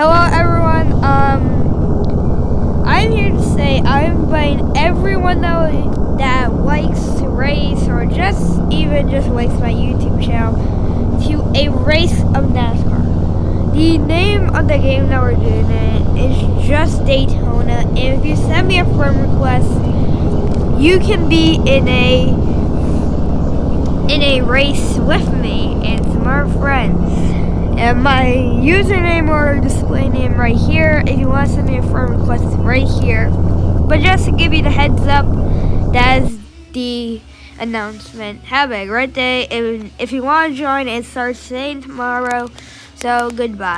Hello, everyone. Um, I'm here to say I'm inviting everyone that that likes to race or just even just likes my YouTube channel to a race of NASCAR. The name of the game that we're doing is just Daytona, and if you send me a friend request, you can be in a in a race with me and some other friends. And my username or display name right here. If you want to send me a friend request, right here. But just to give you the heads up, that is the announcement. Have a great day. If, if you want to join, it starts today and tomorrow. So goodbye.